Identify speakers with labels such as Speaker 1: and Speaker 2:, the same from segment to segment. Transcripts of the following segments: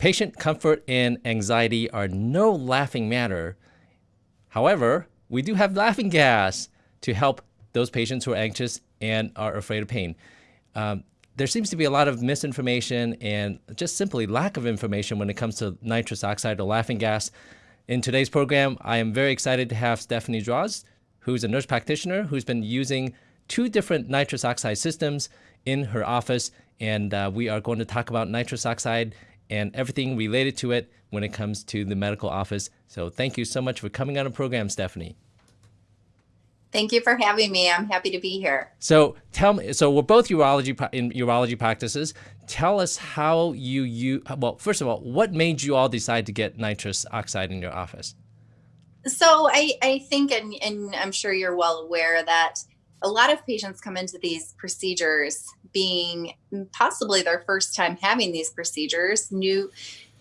Speaker 1: Patient comfort and anxiety are no laughing matter. However, we do have laughing gas to help those patients who are anxious and are afraid of pain. Um, there seems to be a lot of misinformation and just simply lack of information when it comes to nitrous oxide or laughing gas. In today's program, I am very excited to have Stephanie Draws, who's a nurse practitioner who's been using two different nitrous oxide systems in her office. And uh, we are going to talk about nitrous oxide and everything related to it when it comes to the medical office. So thank you so much for coming on the program, Stephanie.
Speaker 2: Thank you for having me. I'm happy to be here.
Speaker 1: So tell me, so we're both urology in urology practices. Tell us how you you well, first of all, what made you all decide to get nitrous oxide in your office?
Speaker 2: So I I think, and and I'm sure you're well aware that a lot of patients come into these procedures being mm, possibly their first time having these procedures, new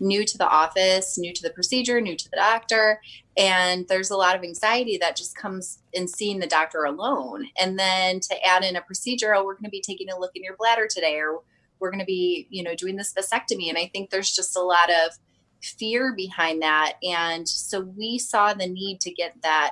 Speaker 2: new to the office, new to the procedure, new to the doctor. And there's a lot of anxiety that just comes in seeing the doctor alone. And then to add in a procedure, oh, we're going to be taking a look in your bladder today, or we're going to be, you know, doing this vasectomy. And I think there's just a lot of fear behind that. And so we saw the need to get that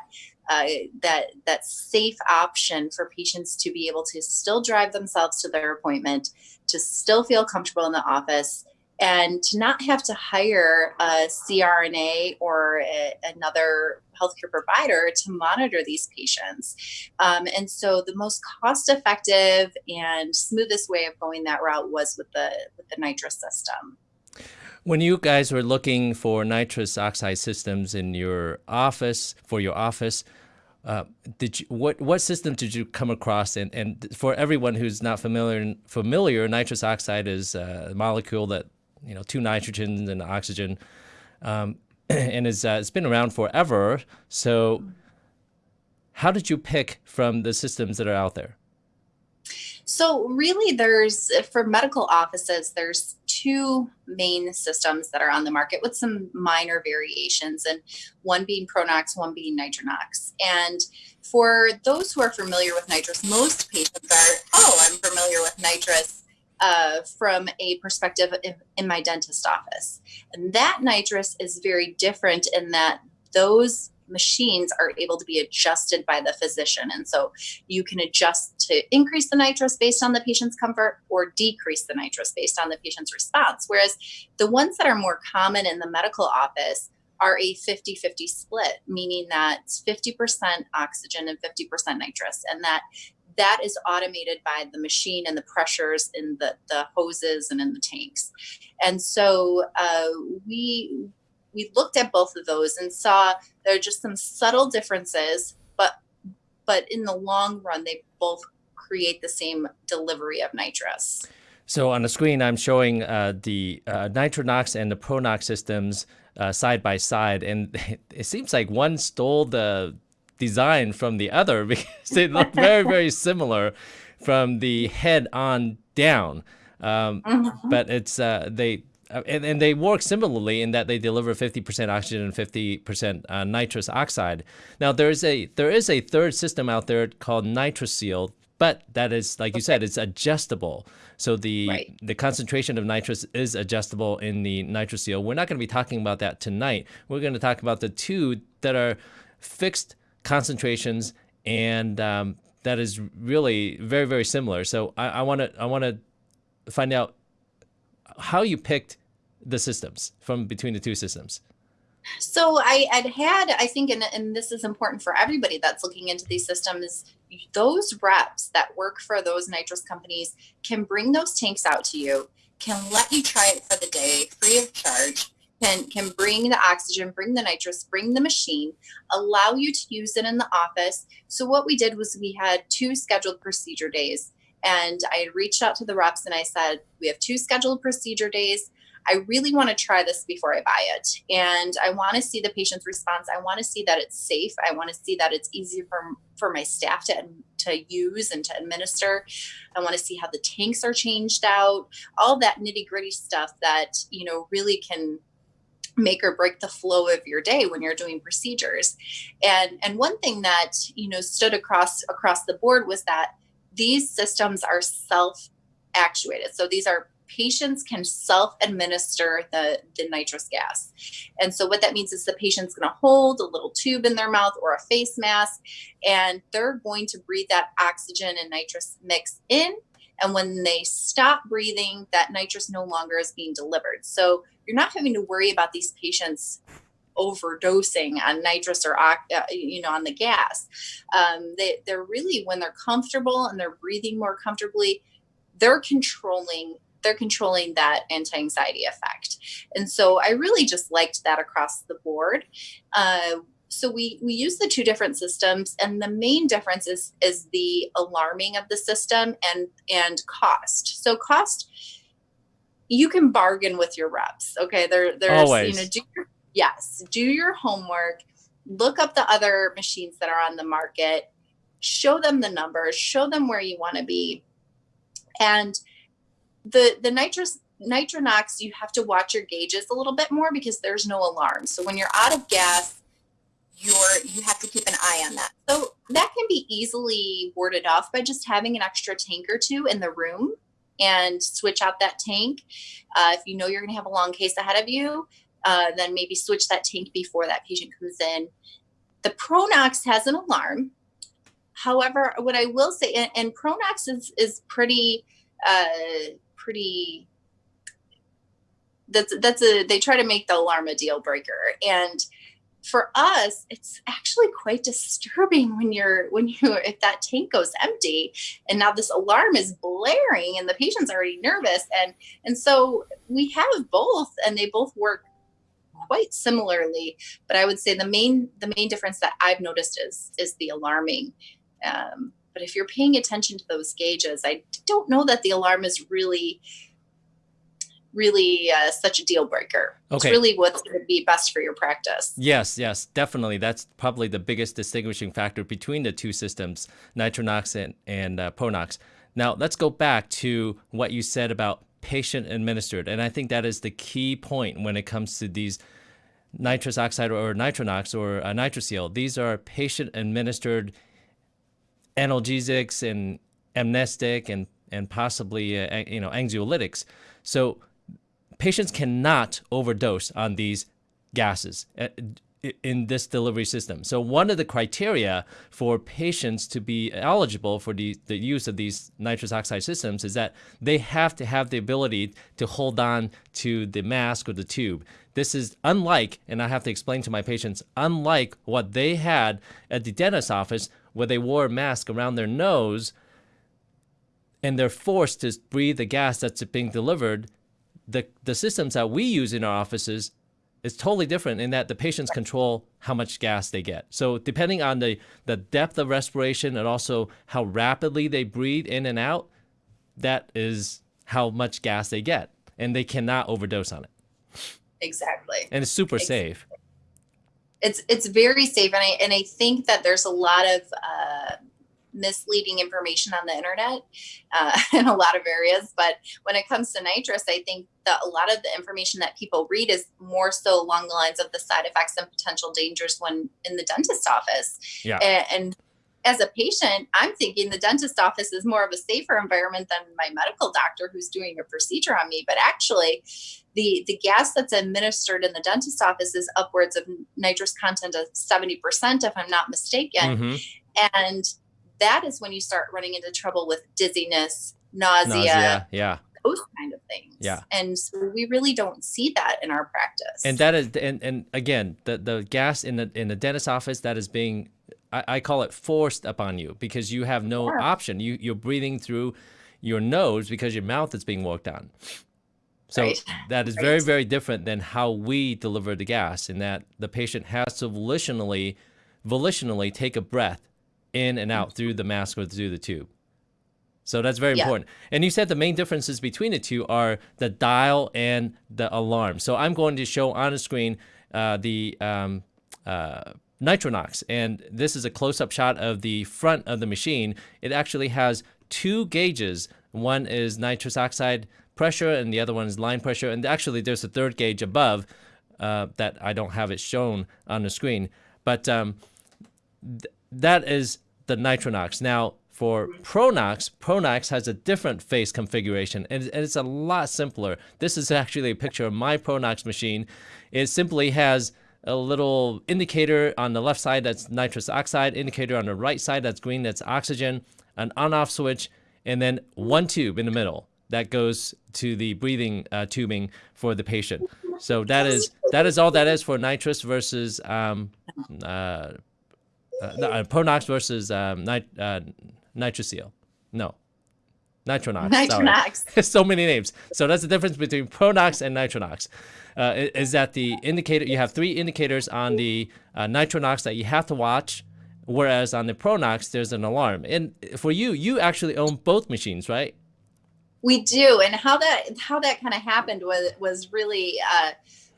Speaker 2: uh, that that safe option for patients to be able to still drive themselves to their appointment, to still feel comfortable in the office, and to not have to hire a CRNA or a, another healthcare provider to monitor these patients. Um, and so the most cost effective and smoothest way of going that route was with the with the nitrous system.
Speaker 1: When you guys were looking for nitrous oxide systems in your office for your office, uh, did you, what what system did you come across? And, and for everyone who's not familiar, familiar, nitrous oxide is a molecule that you know two nitrogens and oxygen, um, and is uh, it's been around forever. So, how did you pick from the systems that are out there?
Speaker 2: So really there's, for medical offices, there's two main systems that are on the market with some minor variations and one being Pronox, one being Nitronox. And for those who are familiar with nitrous, most patients are, oh, I'm familiar with nitrous uh, from a perspective in, in my dentist office. And that nitrous is very different in that those machines are able to be adjusted by the physician. And so you can adjust to increase the nitrous based on the patient's comfort or decrease the nitrous based on the patient's response. Whereas the ones that are more common in the medical office are a 50 50 split, meaning that 50% oxygen and 50% nitrous. And that that is automated by the machine and the pressures in the, the hoses and in the tanks. And so uh, we we looked at both of those and saw there are just some subtle differences, but but in the long run, they both create the same delivery of nitrous.
Speaker 1: So on the screen, I'm showing uh, the uh, Nitronox and the Pronox systems uh, side by side, and it seems like one stole the design from the other because they look very, very similar from the head on down. Um, mm-hmm. But it's uh, they and, and they work similarly in that they deliver 50% oxygen and 50% uh, nitrous oxide. Now there is a there is a third system out there called NitroSeal, but that is like you said, it's adjustable. So the right. the concentration of nitrous is adjustable in the NitroSeal. We're not going to be talking about that tonight. We're going to talk about the two that are fixed concentrations and um, that is really very very similar. So I want to I want to find out how you picked the systems from between the two systems.
Speaker 2: So I had had, I think, and, and this is important for everybody that's looking into these systems, those reps that work for those nitrous companies can bring those tanks out to you, can let you try it for the day free of charge, can, can bring the oxygen, bring the nitrous, bring the machine, allow you to use it in the office. So what we did was we had two scheduled procedure days and I had reached out to the reps and I said, We have two scheduled procedure days. I really want to try this before I buy it. And I want to see the patient's response. I want to see that it's safe. I want to see that it's easy for, for my staff to, to use and to administer. I want to see how the tanks are changed out, all that nitty gritty stuff that, you know, really can make or break the flow of your day when you're doing procedures. And and one thing that, you know, stood across across the board was that these systems are self actuated. So these are patients can self-administer the, the nitrous gas. And so what that means is the patient's going to hold a little tube in their mouth or a face mask, and they're going to breathe that oxygen and nitrous mix in. And when they stop breathing, that nitrous no longer is being delivered. So you're not having to worry about these patients overdosing on nitrous or uh, you know on the gas. Um, they, they're really when they're comfortable and they're breathing more comfortably they're controlling they're controlling that anti-anxiety effect. And so i really just liked that across the board. Uh, so we we use the two different systems and the main difference is is the alarming of the system and and cost. So cost you can bargain with your reps okay? There there's
Speaker 1: Always.
Speaker 2: you know do your, yes do your homework look up the other machines that are on the market show them the numbers show them where you want to be. And the the nitrous nitronox you have to watch your gauges a little bit more because there's no alarm. So when you're out of gas you're you have to keep an eye on that. So that can be easily warded off by just having an extra tank or two in the room and switch out that tank. Uh, if you know you're going to have a long case ahead of you uh, then maybe switch that tank before that patient comes in. The pronox has an alarm. However what i will say and, and pronox is is pretty uh, pretty that's that's a they try to make the alarm a deal breaker. And for us it's actually quite disturbing when you're when you if that tank goes empty and now this alarm is blaring and the patient's already nervous. And and so we have both and they both work quite similarly but i would say the main the main difference that i've noticed is is the alarming um, but if you're paying attention to those gauges i don't know that the alarm is really really uh, such a deal breaker.
Speaker 1: Okay.
Speaker 2: It's really what's going to be best for your practice.
Speaker 1: Yes, yes, definitely. That's probably the biggest distinguishing factor between the two systems, Nitronox and, and uh, Pronox. Now, let's go back to what you said about patient administered. And I think that is the key point when it comes to these nitrous oxide or nitronox or uh, NitroSeal. These are patient administered analgesics and amnestic and and possibly uh, you know anxiolytics. So patients cannot overdose on these gases uh, in this delivery system. So one of the criteria for patients to be eligible for the, the use of these nitrous oxide systems is that they have to have the ability to hold on to the mask or the tube. This is unlike, and I have to explain to my patients, unlike what they had at the dentist's office where they wore a mask around their nose and they're forced to breathe the gas that's being delivered the the systems that we use in our offices is totally different in that the patients control how much gas they get. So depending on the the depth of respiration and also how rapidly they breathe in and out, that is how much gas they get, and they cannot overdose on it.
Speaker 2: Exactly.
Speaker 1: And it's super exactly. safe.
Speaker 2: It's it's very safe, and I and I think that there's a lot of uh, misleading information on the internet uh, in a lot of areas. But when it comes to nitrous, I think that a lot of the information that people read is more so along the lines of the side effects and potential dangers when in the dentist office.
Speaker 1: Yeah.
Speaker 2: And, and as a patient, I'm thinking the dentist office is more of a safer environment than my medical doctor who's doing a procedure on me. But actually, the the gas that's administered in the dentist office is upwards of nitrous content of 70%, if I'm not mistaken. Mm-hmm. And that is when you start running into trouble with dizziness, nausea, nausea
Speaker 1: yeah,
Speaker 2: those kind of things.
Speaker 1: Yeah,
Speaker 2: and so we really don't see that in our practice.
Speaker 1: And that is, and and again, the the gas in the in the dentist office that is being, I, I call it forced upon you because you have no option. You you're breathing through your nose because your mouth is being worked on. So right. that is right. very, very different than how we deliver the gas in that the patient has to volitionally, volitionally take a breath in and out through the mask or through the tube. So that's very yeah. important. And you said the main differences between the two are the dial and the alarm. So I'm going to show on the screen uh, the um, uh, Nitronox. And this is a close-up shot of the front of the machine. It actually has two gauges. One is nitrous oxide pressure and the other one is line pressure. And actually there's a third gauge above uh, that I don't have it shown on the screen. But um, that is the Nitronox. Now, for Pronox, Pronox has a different face configuration and it's a lot simpler. This is actually a picture of my Pronox machine. It simply has a little indicator on the left side that's nitrous oxide, indicator on the right side that's green, that's oxygen, an on-off switch, and then one tube in the middle that goes to the breathing uh, tubing for the patient. So that is that is all that is for nitrous versus um, uh, uh, uh Pronox versus um, nit uh, NitroSeal. No, Nitronox.
Speaker 2: Nitronox.
Speaker 1: so many names. So that's the difference between Pronox and Nitronox. Uh, is that the indicator? You have three indicators on the uh, Nitronox that you have to watch, whereas on the Pronox there's an alarm. And for you, you actually own both machines, right?
Speaker 2: We do, and how that how that kind of happened was was really. Uh,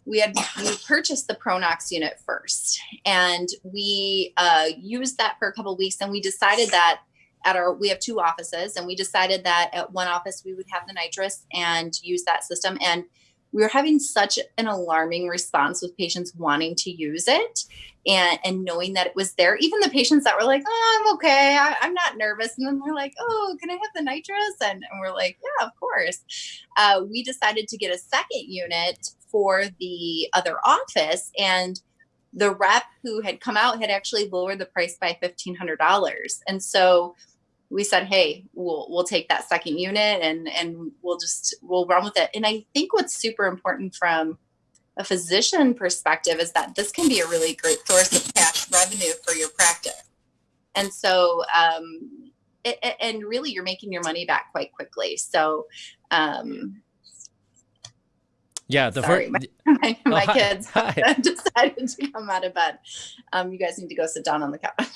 Speaker 2: we had we purchased the Pronox unit first, and we uh, used that for a couple weeks. And we decided that at our we have two offices and we decided that at one office we would have the nitrous and use that system and we were having such an alarming response with patients wanting to use it and and knowing that it was there. Even the patients that were like oh i'm okay. I, am not nervous and then we're like oh can i have the nitrous? And, and we're like yeah of course. Uh, we decided to get a second unit for the other office and the rep who had come out had actually lowered the price by $1500 and so we said, hey, we'll we'll take that second unit and and we'll just we'll run with it. And I think what's super important from a physician perspective is that this can be a really great source of cash revenue for your practice. And so, um, it, and really, you're making your money back quite quickly. So, um,
Speaker 1: yeah, the
Speaker 2: Sorry, first my, my, oh, my kids hi. decided to come out of bed. Um, you guys need to go sit down on the couch.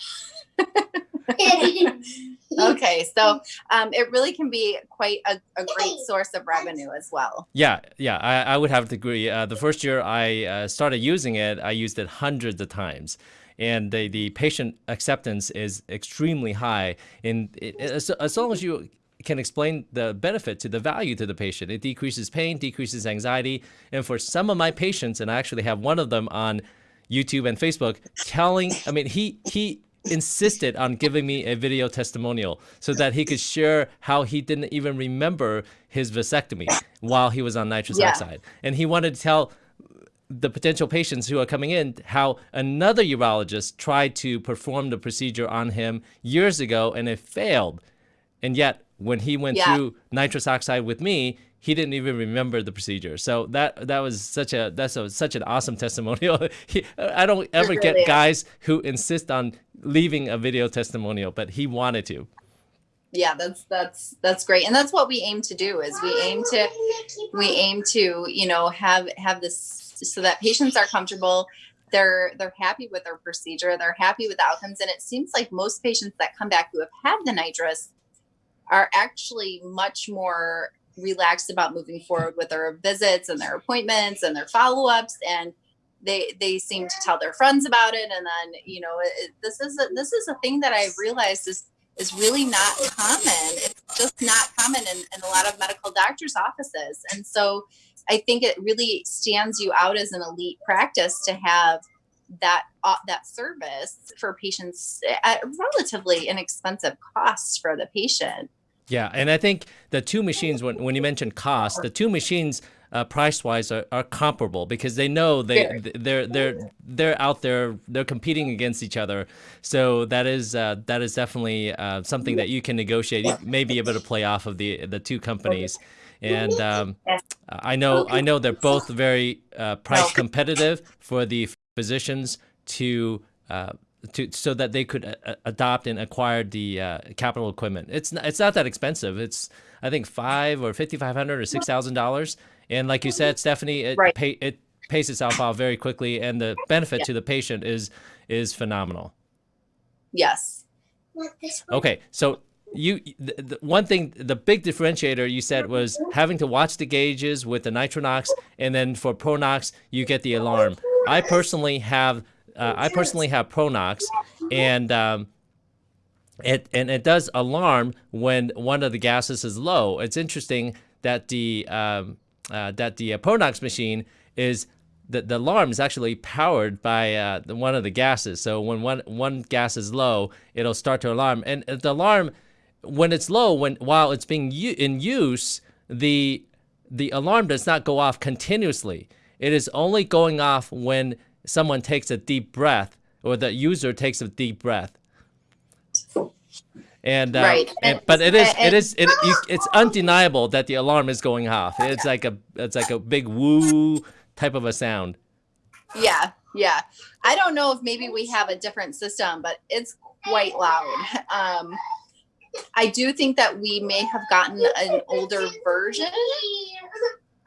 Speaker 2: okay, so um, it really can be quite a, a, great source of revenue as well.
Speaker 1: Yeah, yeah, I, I would have to agree. Uh, the first year I uh, started using it, I used it hundreds of times. And the, the patient acceptance is extremely high. And it, as, as long as you can explain the benefit to the value to the patient. It decreases pain, decreases anxiety. And for some of my patients, and I actually have one of them on YouTube and Facebook telling, I mean, he, he insisted on giving me a video testimonial so that he could share how he didn't even remember his vasectomy while he was on nitrous yeah. oxide. And he wanted to tell the potential patients who are coming in how another urologist tried to perform the procedure on him years ago and it failed. And yet, when he went yeah. through nitrous oxide with me, he didn't even remember the procedure. So that that was such a that's a, such an awesome testimonial. he, I don't ever really get is. guys who insist on leaving a video testimonial, but he wanted to.
Speaker 2: Yeah, that's that's that's great, and that's what we aim to do. Is we aim to we aim to you know have have this so that patients are comfortable. They're they're happy with their procedure. They're happy with the outcomes, and it seems like most patients that come back who have had the nitrous are actually much more relaxed about moving forward with their visits and their appointments and their follow-ups and they they seem to tell their friends about it. And then you know it, this is a, this is a thing that i've realized is is really not common. It's just not common in, in a lot of medical doctors offices. And so i think it really stands you out as an elite practice to have that uh, that service for patients at relatively inexpensive costs for the patient.
Speaker 1: Yeah, and I think the two machines, when, when you mentioned cost, the two machines uh, price wise are, are comparable because they know they they're they're they're out there they're competing against each other. So that is uh, that is definitely uh, something that you can negotiate. You may be able to play off of the the two companies. And um, I know I know they're both very uh, price competitive for the physicians to uh, to so that they could uh, adopt and acquire the uh, capital equipment. It's not, it's not that expensive. It's I think five or fifty five hundred or six thousand dollars. And like you said, Stephanie, it right. pay, it pays itself out very quickly, and the benefit yeah. to the patient is is phenomenal.
Speaker 2: Yes.
Speaker 1: Okay, so you the, the, one thing the big differentiator you said was having to watch the gauges with the nitronox and then for pronox you get the alarm i personally have uh, I personally have Pronox, and um, it and it does alarm when one of the gases is low. It's interesting that the um, uh, that the uh, Pronox machine is the, the alarm is actually powered by uh, the, one of the gases. So when one one gas is low, it'll start to alarm, and the alarm when it's low, when while it's being in use, the the alarm does not go off continuously. It is only going off when someone takes a deep breath or the user takes a deep breath. And, uh,
Speaker 2: right.
Speaker 1: and, but it is it is it, you, it's undeniable that the alarm is going off. It's like a it's like a big woo type of a sound.
Speaker 2: Yeah, yeah. I don't know if maybe we have a different system, but it's quite loud. Um, I do think that we may have gotten an older version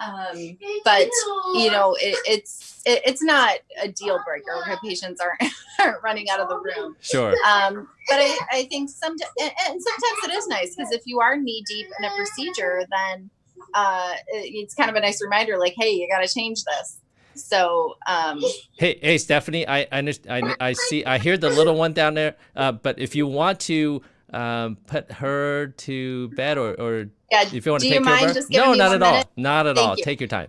Speaker 2: um, but you know, it, it's it, it's not a deal breaker when patients aren't, aren't running out of the room.
Speaker 1: Sure.
Speaker 2: Um, but I, I think some and, and sometimes it is nice because if you are knee deep in a procedure, then uh, it's kind of a nice reminder, like, hey, you got to change this. So, um,
Speaker 1: hey, hey, Stephanie, I, I, I, I see, I hear the little one down there. Uh, but if you want to um, put her to bed or, or
Speaker 2: yeah,
Speaker 1: if you want
Speaker 2: to
Speaker 1: take
Speaker 2: care
Speaker 1: of
Speaker 2: her.
Speaker 1: No, not at
Speaker 2: minute?
Speaker 1: all. Not at all. Take your time.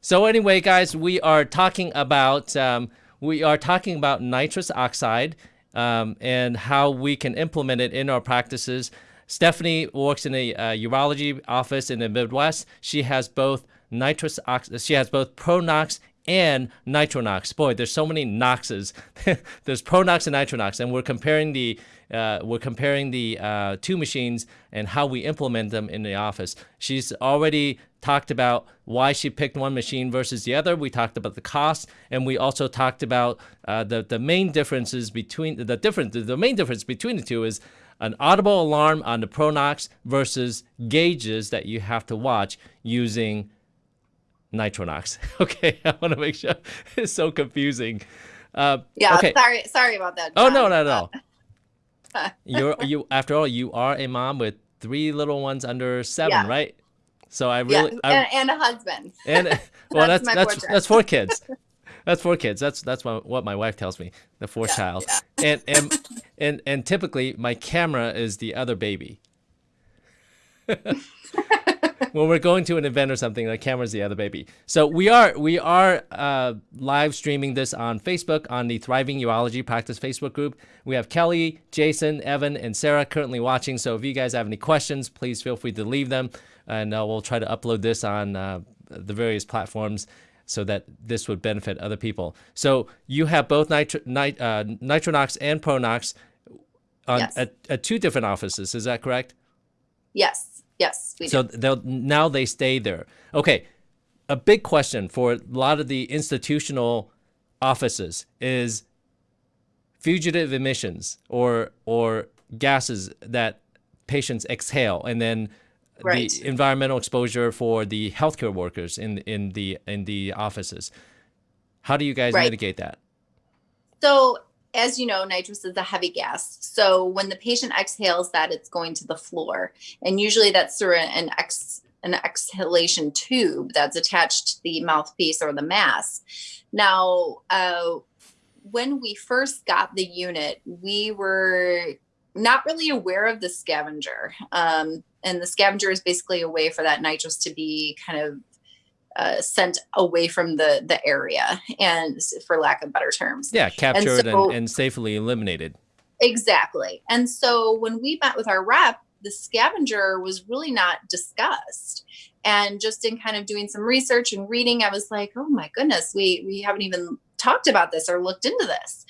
Speaker 1: So anyway, guys, we are talking about um, we are talking about nitrous oxide um, and how we can implement it in our practices. Stephanie works in a uh, urology office in the Midwest. She has both nitrous ox- she has both Pronox and Nitronox. Boy, there's so many Noxes. there's Pronox and Nitronox, and we're comparing the uh, we're comparing the uh, two machines and how we implement them in the office. She's already talked about why she picked one machine versus the other. We talked about the cost, and we also talked about uh, the the main differences between the difference. The main difference between the two is an audible alarm on the Pronox versus gauges that you have to watch using Nitronox. Okay, I want to make sure it's so confusing. Uh,
Speaker 2: yeah,
Speaker 1: okay.
Speaker 2: sorry, sorry about that.
Speaker 1: John. Oh no, not at all. You're you after all, you are a mom with three little ones under seven,
Speaker 2: yeah.
Speaker 1: right? So I really
Speaker 2: yeah, and, and, a husband.
Speaker 1: And well, that's that's that's, that's, four kids. That's four kids. That's that's what my wife tells me. The fourth
Speaker 2: yeah,
Speaker 1: child, and and and and typically my camera is the other baby. when we're going to an event or something, the camera's the other baby. So we are we are uh, live streaming this on Facebook on the Thriving Urology Practice Facebook group. We have Kelly, Jason, Evan, and Sarah currently watching. So if you guys have any questions, please feel free to leave them, and uh, we'll try to upload this on uh, the various platforms so that this would benefit other people. So you have both nitro, nit, uh, Nitronox and Pronox on
Speaker 2: yes.
Speaker 1: at, at two different offices. Is that correct?
Speaker 2: Yes. Yes.
Speaker 1: so they'll now they stay there. Okay. A big question for a lot of the institutional offices is fugitive emissions or or gases that patients exhale and then
Speaker 2: right.
Speaker 1: the environmental exposure for the healthcare workers in in the in the offices. How do you guys
Speaker 2: right.
Speaker 1: mitigate that?
Speaker 2: So as you know, nitrous is a heavy gas. So when the patient exhales that, it's going to the floor. And usually that's through an ex an exhalation tube that's attached to the mouthpiece or the mask. Now, uh, when we first got the unit, we were not really aware of the scavenger. Um, and the scavenger is basically a way for that nitrous to be kind of uh, sent away from the the area and for lack of better terms.
Speaker 1: Yeah captured and, so, and, and, safely eliminated.
Speaker 2: Exactly. And so when we met with our rep the scavenger was really not discussed. And just in kind of doing some research and reading i was like oh my goodness we we haven't even talked about this or looked into this.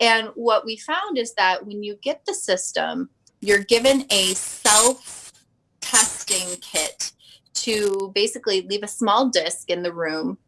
Speaker 2: And what we found is that when you get the system you're given a self testing kit to basically leave a small disc in the room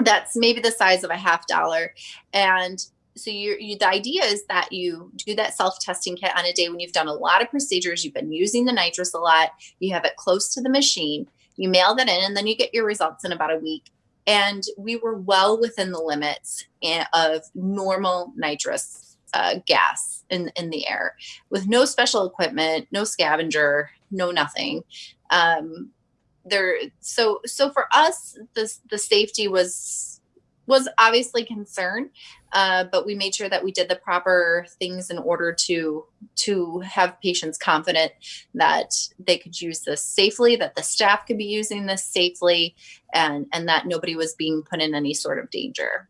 Speaker 2: that's maybe the size of a half dollar. And so you, you the idea is that you do that self-testing kit on a day when you've done a lot of procedures you've been using the nitrous a lot you have it close to the machine you mail that in and then you get your results in about a week. And we were well within the limits of normal nitrous uh, gas in, in the air with no special equipment no scavenger no nothing. Um, there so so for us the the safety was was obviously concern uh, but we made sure that we did the proper things in order to to have patients confident that they could use this safely that the staff could be using this safely and and that nobody was being put in any sort of danger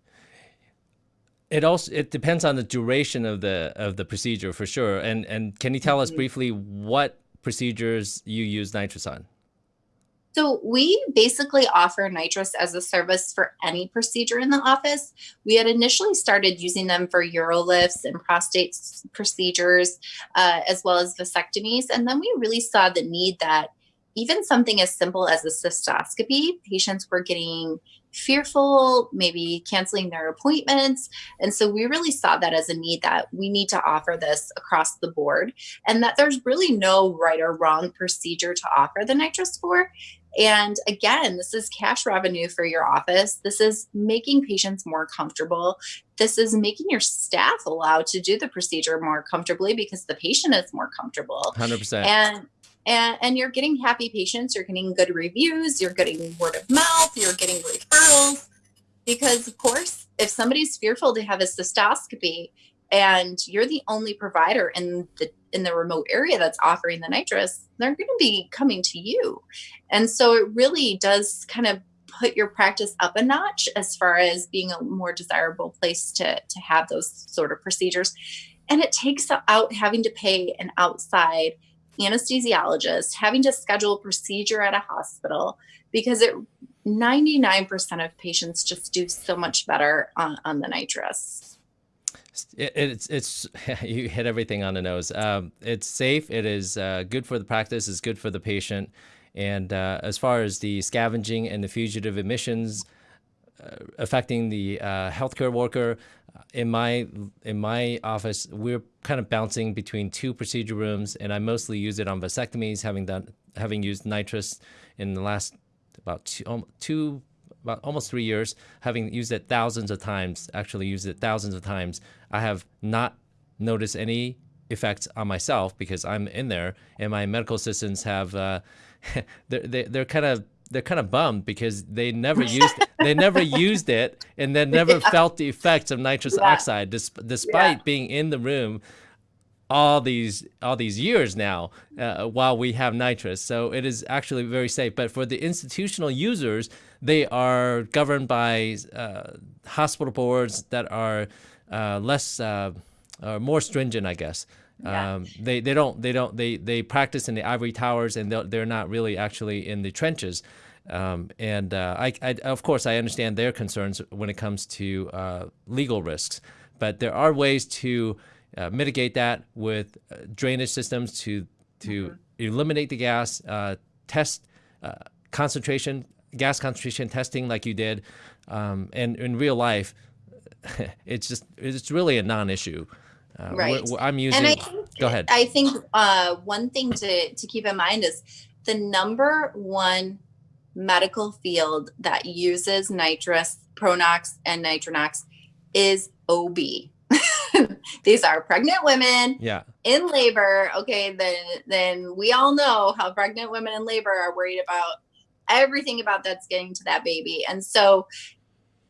Speaker 1: it also it depends on the duration of the of the procedure for sure. And and can you tell us mm-hmm. briefly what procedures you use nitrous on?
Speaker 2: So we basically offer nitrous as a service for any procedure in the office. We had initially started using them for urolifts and prostate procedures, uh, as well as vasectomies. And then we really saw the need that even something as simple as a cystoscopy, patients were getting fearful, maybe canceling their appointments. And so we really saw that as a need that we need to offer this across the board and that there's really no right or wrong procedure to offer the nitrous for. And again, this is cash revenue for your office. This is making patients more comfortable. This is making your staff allowed to do the procedure more comfortably because the patient is more comfortable.
Speaker 1: 100%.
Speaker 2: And and, and you're getting happy patients, you're getting good reviews, you're getting word of mouth, you're getting referrals. Because, of course, if somebody's fearful to have a cystoscopy and you're the only provider in the in the remote area that's offering the nitrous, they're going to be coming to you. And so it really does kind of put your practice up a notch as far as being a more desirable place to, to have those sort of procedures. And it takes out having to pay an outside anesthesiologist, having to schedule a procedure at a hospital because it 99% of patients just do so much better on, on the nitrous.
Speaker 1: It, it's it's you hit everything on the nose. Um, it's safe. It is uh, good for the practice. It's good for the patient. And uh, as far as the scavenging and the fugitive emissions uh, affecting the uh, healthcare worker, in my in my office, we're kind of bouncing between two procedure rooms, and I mostly use it on vasectomies, having done having used nitrous in the last about two, two about almost three years, having used it thousands of times, actually used it thousands of times. I have not noticed any effects on myself because I'm in there, and my medical assistants have uh, they're they're kind of they're kind of bummed because they never used it. they never used it and then never yeah. felt the effects of nitrous yeah. oxide despite yeah. being in the room all these all these years now uh, while we have nitrous so it is actually very safe but for the institutional users they are governed by uh, hospital boards that are uh, less uh, more stringent i guess yeah. Um, they they don't they don't they they practice in the ivory towers and they're, they're not really actually in the trenches. Um, and uh, I, I, of course, I understand their concerns when it comes to uh, legal risks, but there are ways to uh, mitigate that with uh, drainage systems to to mm-hmm. eliminate the gas, uh, test uh, concentration, gas concentration testing like you did, um, and in real life, it's just it's really a non-issue.
Speaker 2: Uh, right.
Speaker 1: I'm using.
Speaker 2: And I
Speaker 1: think, go ahead.
Speaker 2: I think uh, one thing to to keep in mind is the number one medical field that uses nitrous, Pronox, and Nitronox is OB. These are pregnant women
Speaker 1: yeah.
Speaker 2: in labor. Okay, then then we all know how pregnant women in labor are worried about everything about that's getting to that baby. And so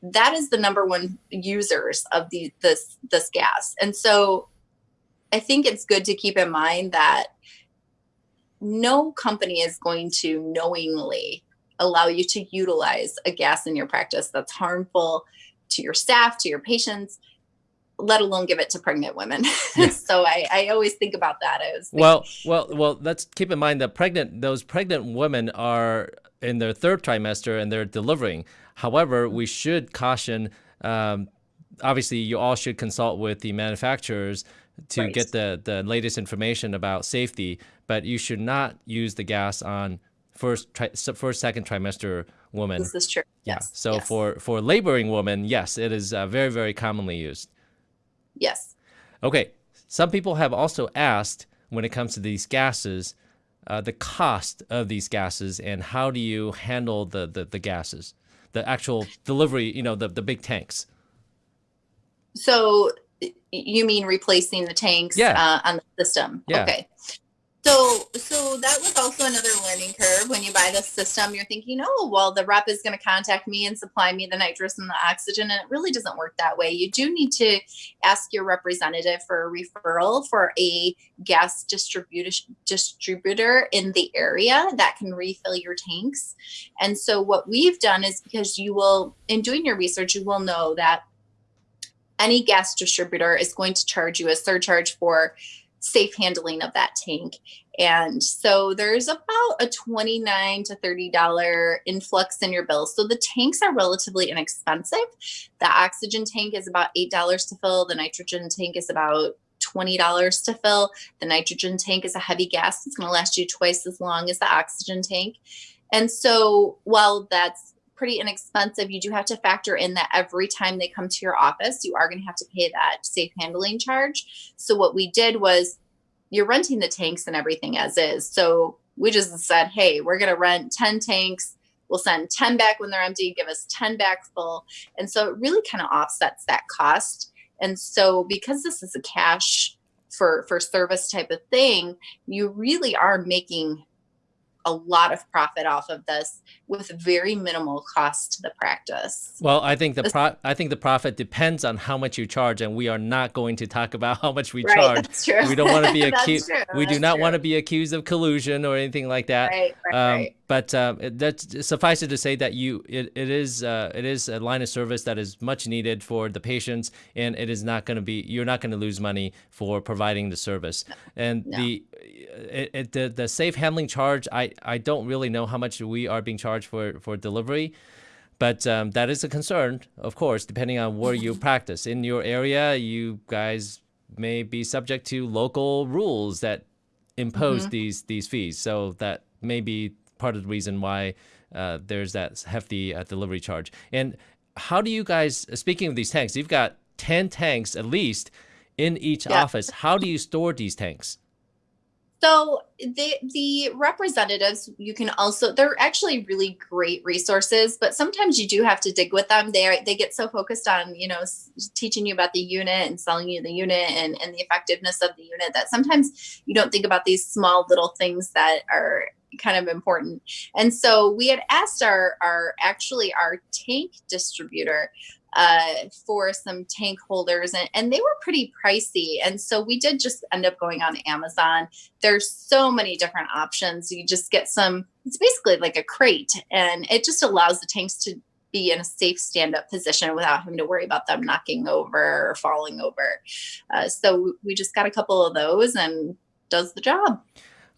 Speaker 2: that is the number one users of the this this gas. And so I think it's good to keep in mind that no company is going to knowingly allow you to utilize a gas in your practice that's harmful to your staff, to your patients, let alone give it to pregnant women. So I, I always think about that as
Speaker 1: well. Well, well, let's keep in mind that pregnant those pregnant women are in their third trimester and they're delivering. However, we should caution. Um, obviously, you all should consult with the manufacturers to right. get the the latest information about safety. But you should not use the gas on first tri- first second trimester woman.
Speaker 2: This is true.
Speaker 1: Yeah.
Speaker 2: Yes.
Speaker 1: So
Speaker 2: yes.
Speaker 1: for for laboring women, yes, it is uh, very very commonly used.
Speaker 2: Yes.
Speaker 1: Okay. Some people have also asked when it comes to these gases, uh, the cost of these gases and how do you handle the, the, the gases, the actual delivery, you know, the, the big tanks.
Speaker 2: So you mean replacing the tanks
Speaker 1: yeah.
Speaker 2: uh, on the system?
Speaker 1: Yeah.
Speaker 2: Okay. So, so that was also another learning curve. When you buy the system, you're thinking, oh, well, the rep is going to contact me and supply me the nitrous and the oxygen. And it really doesn't work that way. You do need to ask your representative for a referral for a gas distributor in the area that can refill your tanks. And so what we've done is because you will, in doing your research, you will know that any gas distributor is going to charge you a surcharge for safe handling of that tank. And so there's about a 29 to $30 influx in your bill. So the tanks are relatively inexpensive. The oxygen tank is about $8 to fill. The nitrogen tank is about $20 to fill. The nitrogen tank is a heavy gas. It's going to last you twice as long as the oxygen tank. And so while that's pretty inexpensive, you do have to factor in that every time they come to your office, you are going to have to pay that safe handling charge. So what we did was you're renting the tanks and everything as is. So we just said, hey, we're going to rent 10 tanks. We'll send 10 back when they're empty, give us 10 back full. And so it really kind of offsets that cost. And so because this is a cash for for service type of thing, you really are making a lot of profit off of this with very minimal cost to the practice.
Speaker 1: Well, I think the pro- I think the profit depends on how much you charge, and we are not going to talk about how much we
Speaker 2: right,
Speaker 1: charge.
Speaker 2: That's true.
Speaker 1: We don't want to be accused. we
Speaker 2: that's
Speaker 1: do not
Speaker 2: true.
Speaker 1: want to be accused of collusion or anything like that.
Speaker 2: Right, right,
Speaker 1: um,
Speaker 2: right.
Speaker 1: But uh, that's suffice it to say that you it, it is uh, it is a line of service that is much needed for the patients, and it is not going to be you're not going to lose money for providing the service. And
Speaker 2: No.
Speaker 1: the it, it, the the safe handling charge, I I don't really know how much we are being charged for for delivery. But um, that is a concern, of course, depending on where you practice. In your area, you guys may be subject to local rules that impose these these fees. So that may be part of the reason why uh, there's that hefty uh, delivery charge. And how do you guys? Speaking of these tanks, you've got ten tanks at least in each
Speaker 2: Yeah.
Speaker 1: office. How do you store these tanks?
Speaker 2: So the the representatives, you can also they're actually really great resources, but sometimes you do have to dig with them. They are, they get so focused on you know teaching you about the unit and selling you the unit and and the effectiveness of the unit that sometimes you don't think about these small little things that are kind of important. And so we had asked our our actually our tank distributor uh, for some tank holders and, and they were pretty pricey. And so we did just end up going on Amazon there's so many different options. You just get some, it's basically like a crate, and it just allows the tanks to be in a safe stand up position without having to worry about them knocking over or falling over. Uh, so we just got a couple of those and does the job.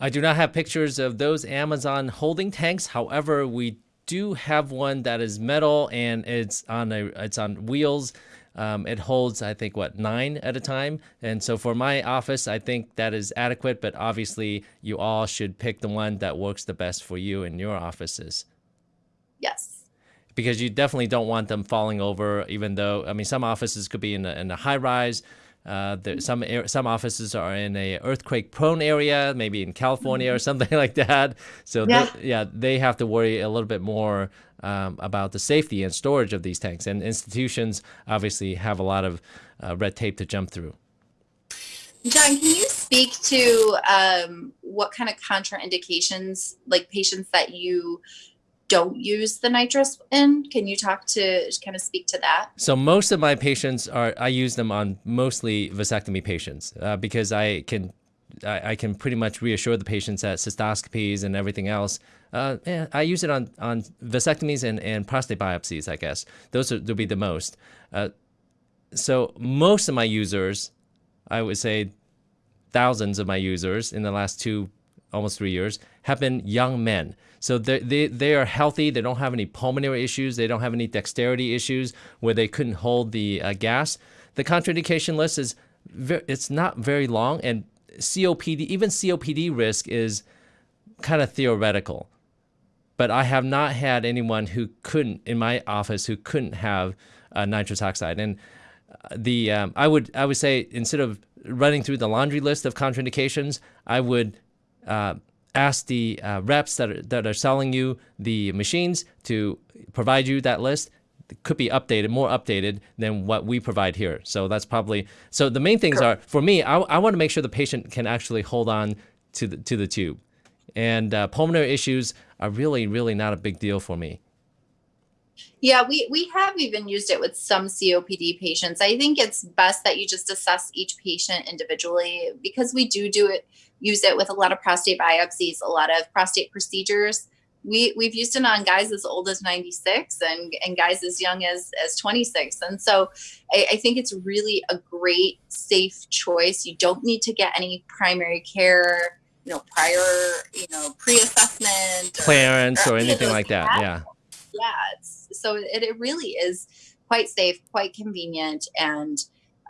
Speaker 1: I do not have pictures of those Amazon holding tanks. However, we do have one that is metal and it's on a it's on wheels. Um, it holds, I think, what nine at a time. And so for my office, I think that is adequate. But obviously, you all should pick the one that works the best for you in your offices
Speaker 2: Yes.
Speaker 1: because you definitely don't want them falling over. Even though I mean, some offices could be in a, in a high rise. Uh, there, some some offices are in a earthquake prone area, maybe in California or something like that. So
Speaker 2: Yeah.
Speaker 1: they, yeah, they have to worry a little bit more um, about the safety and storage of these tanks. And institutions obviously have a lot of uh, red tape to jump through.
Speaker 2: John, can you speak to um, what kind of contraindications, like patients that you don't use the nitrous in? Can you talk to kind of speak to that?
Speaker 1: So most of my patients are I use them on mostly vasectomy patients uh, because I can I, I can pretty much reassure the patients that cystoscopies and everything else. Uh, eh, I use it on on vasectomies and, and prostate biopsies. I guess those are, will be the most. Uh, so most of my users, I would say, thousands of my users in the last two almost three years have been young men. So they, they, are healthy. They don't have any pulmonary issues. They don't have any dexterity issues where they couldn't hold the uh, gas. The contraindication list is it's not very long, and COPD even COPD risk is kind of theoretical. But I have not had anyone who couldn't in my office who couldn't have uh, nitrous oxide. And the um, I would I would say instead of running through the laundry list of contraindications, I would uh, ask the uh, reps that are, that are selling you the machines to provide you that list. It could be updated, more updated than what we provide here. So that's probably so. The main things are for me. I, I want to make sure the patient can actually hold on to the to the tube, and uh, pulmonary issues are really really not a big deal for me.
Speaker 2: Yeah, we we have even used it with some COPD patients. I think it's best that you just assess each patient individually because we do do it use it with a lot of prostate biopsies, a lot of prostate procedures. we we've used it on guys as old as 96 and and guys as young as as 26 and so I, I, think it's really a great safe choice you don't need to get any primary care you know prior you know pre-assessment
Speaker 1: clearance or, or, or anything like that yeah
Speaker 2: yeah so it, it really is quite safe quite convenient and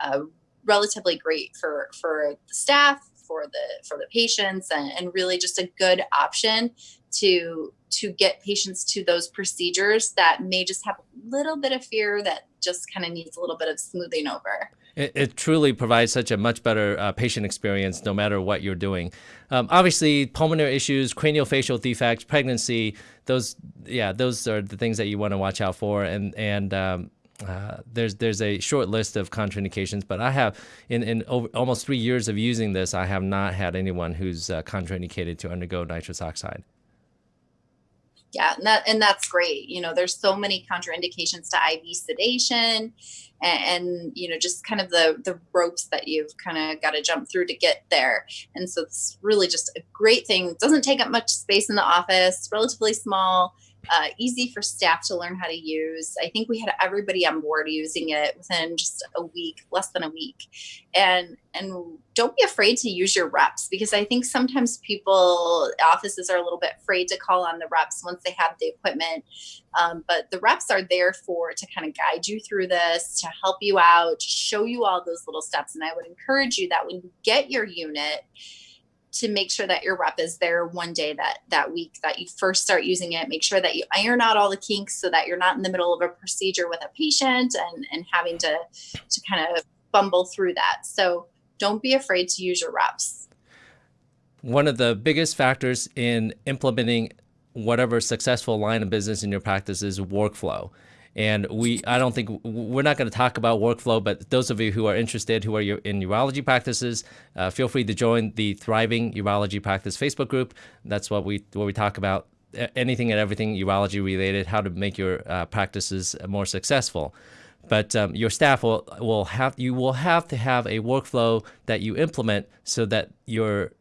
Speaker 2: uh, relatively great for for the staff for the for the patients and, and really just a good option to to get patients to those procedures that may just have a little bit of fear that just kind of needs a little bit of smoothing over.
Speaker 1: It, it truly provides such a much better uh, patient experience no matter what you're doing. Um, obviously, pulmonary issues, craniofacial defects, pregnancy, those, yeah, those are the things that you want to watch out for. And, and um, uh, there's there's a short list of contraindications, but I have in in over, almost three years of using this, I have not had anyone who's uh, contraindicated to undergo nitrous oxide
Speaker 2: yeah and that and that's great you know there's so many contraindications to iv sedation and, and you know just kind of the the ropes that you've kind of got to jump through to get there. And so it's really just a great thing it doesn't take up much space in the office relatively small uh, easy for staff to learn how to use. I think we had everybody on board using it within just a week, less than a week. And and don't be afraid to use your reps because I think sometimes people offices are a little bit afraid to call on the reps once they have the equipment. Um, but the reps are there for to kind of guide you through this, to help you out, to show you all those little steps. And I would encourage you that when you get your unit, to make sure that your rep is there one day that that week that you first start using it. Make sure that you iron out all the kinks so that you're not in the middle of a procedure with a patient and and having to to kind of bumble through that. So don't be afraid to use your reps.
Speaker 1: One of the biggest factors in implementing whatever successful line of business in your practice is workflow and we, I don't think we're not going to talk about workflow, but those of you who are interested, who are in urology practices, uh, feel free to join the Thriving Urology Practice Facebook group. That's what we what we talk about anything and everything urology related, how to make your uh, practices more successful. But um, your staff will will have you will have to have a workflow that you implement so that your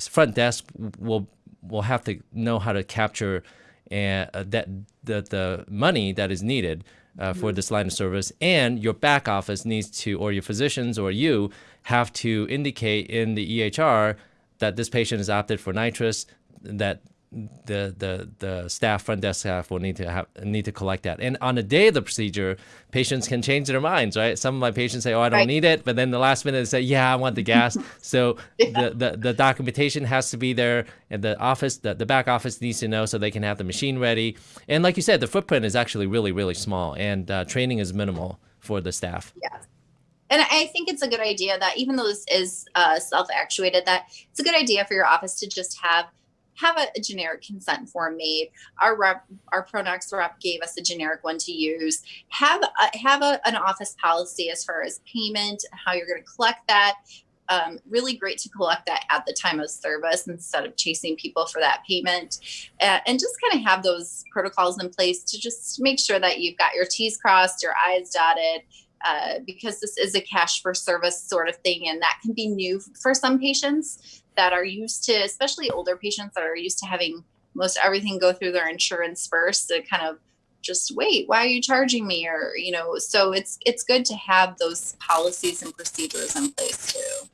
Speaker 1: front desk will will have to know how to capture and uh, that the the money that is needed uh, for mm-hmm. this line of service, and your back office needs to, or your physicians or you have to indicate in the EHR that this patient is opted for nitrous, that the the the staff front desk staff will need to have need to collect that. And on the day of the procedure, patients can change their minds, right? Some of my patients say, "Oh, I don't right. need it," but then the last minute they say, "Yeah, I want the gas." so yeah. the, the the documentation has to be there, and the office, the, the back office needs to know so they can have the machine ready. And like you said, the footprint is actually really really small, and uh, training is minimal for the staff.
Speaker 2: Yeah. And I think it's a good idea that even though this is uh, self-actuated, that it's a good idea for your office to just have have a, a, generic consent form made. Our rep, our Pronox rep gave us a generic one to use. Have a, have a, an office policy as far as payment, how you're going to collect that. Um, really great to collect that at the time of service instead of chasing people for that payment, uh, and just kind of have those protocols in place to just make sure that you've got your T's crossed, your I's dotted, uh, because this is a cash for service sort of thing, and that can be new for some patients that are used to, especially older patients that are used to having most everything go through their insurance first to kind of just wait why are you charging me? or you know so it's it's good to have those policies and procedures in place too.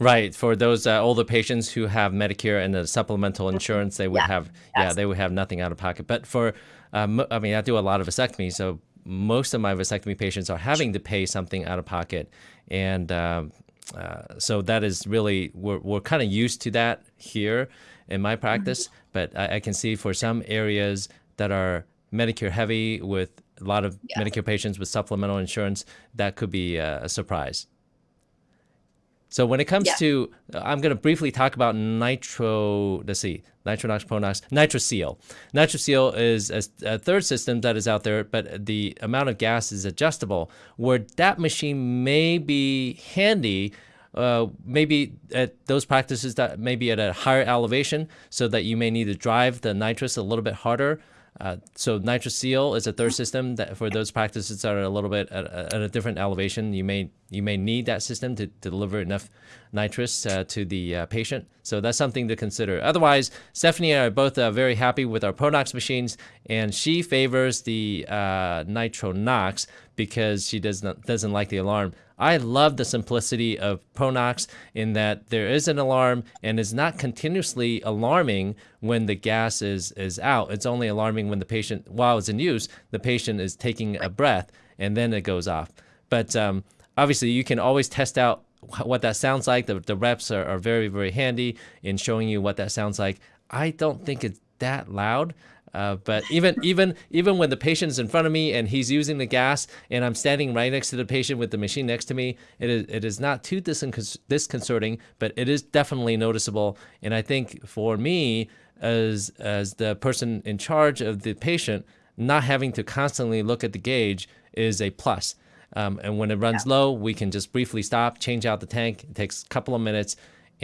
Speaker 1: Right for those uh, older patients who have medicare and the supplemental insurance they would yeah, have yeah they would have nothing out of pocket. But for um, i mean i do a lot of vasectomy so most of my vasectomy patients are having to pay something out of pocket. And um, uh, so that is really we're, we're kind of used to that here in my practice mm-hmm. but I, I, can see for some areas that are medicare heavy with a lot of yeah. medicare patients with supplemental insurance that could be a, a surprise so when it comes yeah. to, I'm going to briefly talk about nitro, let's see, Nitronox, Pronox, Nitrouseal. Nitrouseal is a, a, third system that is out there, but the amount of gas is adjustable, where that machine may be handy uh, maybe at those practices that may be at a higher elevation so that you may need to drive the nitrous a little bit harder uh, so Nitrouseal is a third system that for those practices that are a little bit at, at, a different elevation, you may you may need that system to, to deliver enough nitrous uh, to the uh, patient. So that's something to consider. Otherwise, Stephanie and I are both uh, very happy with our Pronox machines, and she favors the uh, Nitronox because she does not doesn't like the alarm. I love the simplicity of Pronox in that there is an alarm and is not continuously alarming when the gas is is out. It's only alarming when the patient, while it's in use, the patient is taking a breath and then it goes off. But um, obviously, you can always test out what that sounds like. The, the reps are, are very, very handy in showing you what that sounds like. I don't think it's that loud. Uh, but even even even when the patient is in front of me and he's using the gas and I'm standing right next to the patient with the machine next to me, it is it is not too discon disconcerting, but it is definitely noticeable. And I think for me, as as the person in charge of the patient, not having to constantly look at the gauge is a plus. Um, and when it runs yeah. low, we can just briefly stop, change out the tank. It takes a couple of minutes,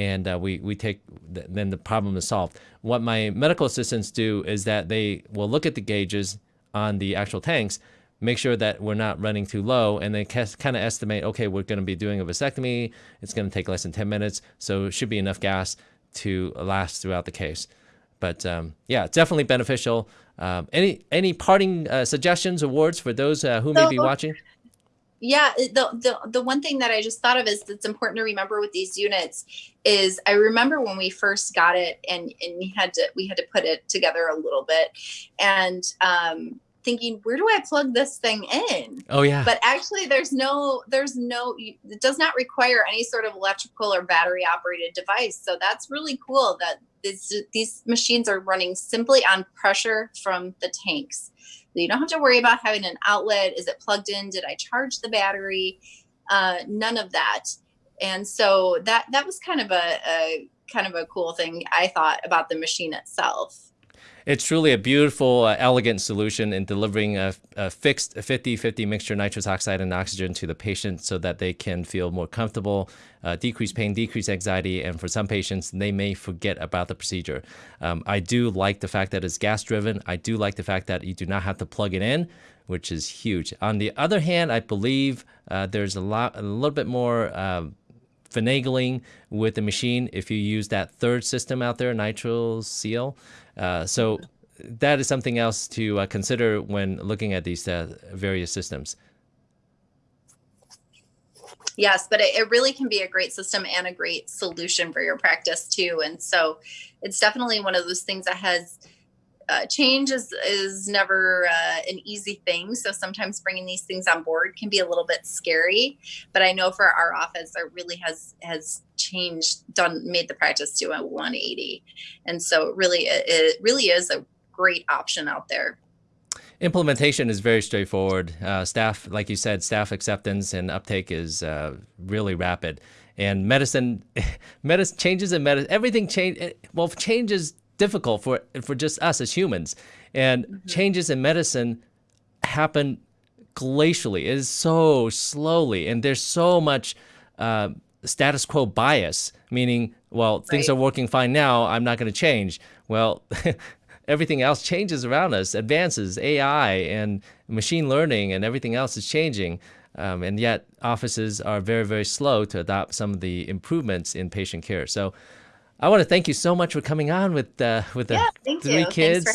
Speaker 1: and uh, we we take th then the problem is solved. What my medical assistants do is that they will look at the gauges on the actual tanks, make sure that we're not running too low, and they kind of estimate, okay, we're going to be doing a vasectomy. It's going to take less than 10 minutes, so it should be enough gas to last throughout the case. But um, yeah, definitely beneficial. Um, any any parting uh, suggestions or words for those uh, who so, may be watching?
Speaker 2: Yeah the, the the one thing that i just thought of is that's important to remember with these units is i remember when we first got it and and we had to we had to put it together a little bit and um thinking where do i plug this thing in?
Speaker 1: Oh yeah.
Speaker 2: But actually there's no there's no it does not require any sort of electrical or battery operated device. So that's really cool that this, these machines are running simply on pressure from the tanks you don't have to worry about having an outlet. Is it plugged in? Did I charge the battery? Uh, none of that. And so that that was kind of a, a kind of a cool thing I thought about the machine itself
Speaker 1: it's truly a beautiful, uh, elegant solution in delivering a, a fixed 50-50 mixture nitrous oxide and oxygen to the patient so that they can feel more comfortable, uh, decrease pain, decrease anxiety, and for some patients, they may forget about the procedure. Um, I do like the fact that it's gas-driven. I do like the fact that you do not have to plug it in, which is huge. On the other hand, I believe uh, there's a lot, a little bit more uh, finagling with the machine if you use that third system out there, Nitrouseal. Uh, so that is something else to uh, consider when looking at these uh, various systems.
Speaker 2: Yes, but it, it, really can be a great system and a great solution for your practice too. And so it's definitely one of those things that has uh, change is is never uh, an easy thing. So sometimes bringing these things on board can be a little bit scary. But I know for our office, it really has has changed, done, made the practice to a 180, and so it really it really is a great option out there.
Speaker 1: Implementation is very straightforward. Uh, staff, like you said, staff acceptance and uptake is uh, really rapid. And medicine, medicine changes in medicine. Everything change. Well, changes difficult for for just us as humans. And mm -hmm. changes in medicine happen glacially. It is so slowly, and there's so much uh, status quo bias, meaning, well, right. things are working fine now. I'm not going to change. Well. everything else changes around us, advances, AI and machine learning and everything else is changing. Um, and yet offices are very, very slow to adopt some of the improvements in patient care. So I want to thank you so much for coming on with uh, with the
Speaker 2: yeah,
Speaker 1: three
Speaker 2: you.
Speaker 1: kids.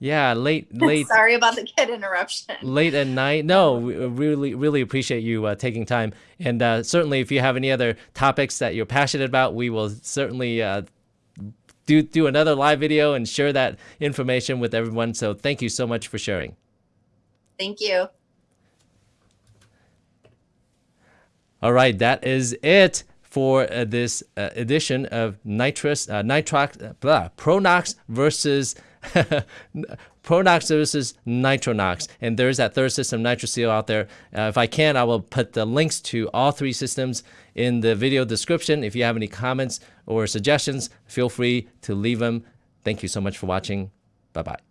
Speaker 2: Thanks for having me.
Speaker 1: Yeah, late, late.
Speaker 2: Sorry about the kid interruption.
Speaker 1: Late at night. No, we really, really appreciate you uh, taking time. And uh, certainly, if you have any other topics that you're passionate about, we will certainly uh, do do another live video and share that information with everyone. So thank you so much for sharing.
Speaker 2: Thank you.
Speaker 1: All right, that is it for uh, this uh, edition of nitrous, uh, nitrox, uh, blah, Pronox versus Pronox versus Nitronox. And there's that third system, Nitrouseal, out there. Uh, if I can, I will put the links to all three systems in the video description. If you have any comments or suggestions, feel free to leave them. Thank you so much for watching. Bye-bye.